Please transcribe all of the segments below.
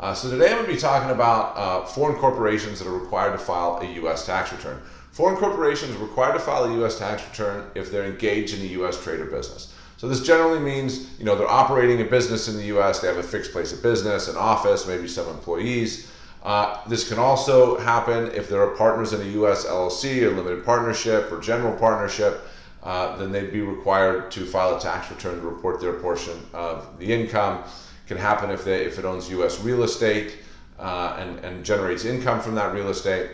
Uh, so today I'm going to be talking about uh, foreign corporations that are required to file a U.S. tax return. Foreign corporations are required to file a U.S. tax return if they're engaged in a U.S. trade or business. So this generally means, you know, they're operating a business in the U.S. They have a fixed place of business, an office, maybe some employees. Uh, this can also happen if there are partners in a U.S. LLC, or limited partnership, or general partnership. Uh, then they'd be required to file a tax return to report their portion of the income can happen if, they, if it owns U.S. real estate uh, and, and generates income from that real estate.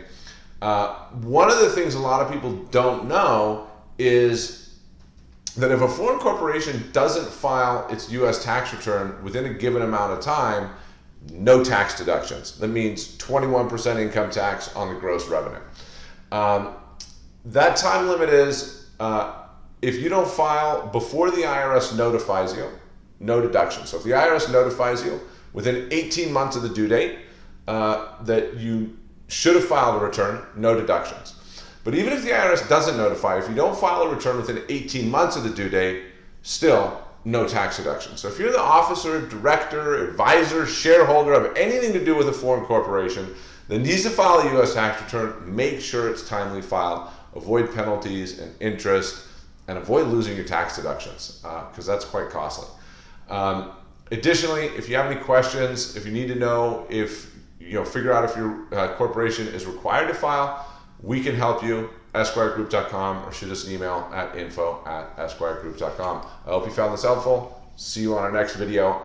Uh, one of the things a lot of people don't know is that if a foreign corporation doesn't file its U.S. tax return within a given amount of time, no tax deductions. That means 21% income tax on the gross revenue. Um, that time limit is uh, if you don't file before the IRS notifies you, no deduction. So if the IRS notifies you within 18 months of the due date uh, that you should have filed a return, no deductions. But even if the IRS doesn't notify, if you don't file a return within 18 months of the due date, still no tax deduction. So if you're the officer, director, advisor, shareholder of anything to do with a foreign corporation that needs to file a U.S. tax return, make sure it's timely filed. Avoid penalties and interest and avoid losing your tax deductions because uh, that's quite costly. Um, additionally, if you have any questions, if you need to know if, you know, figure out if your uh, corporation is required to file, we can help you, esquiregroup.com, or shoot us an email at info at esquiregroup.com. I hope you found this helpful. See you on our next video.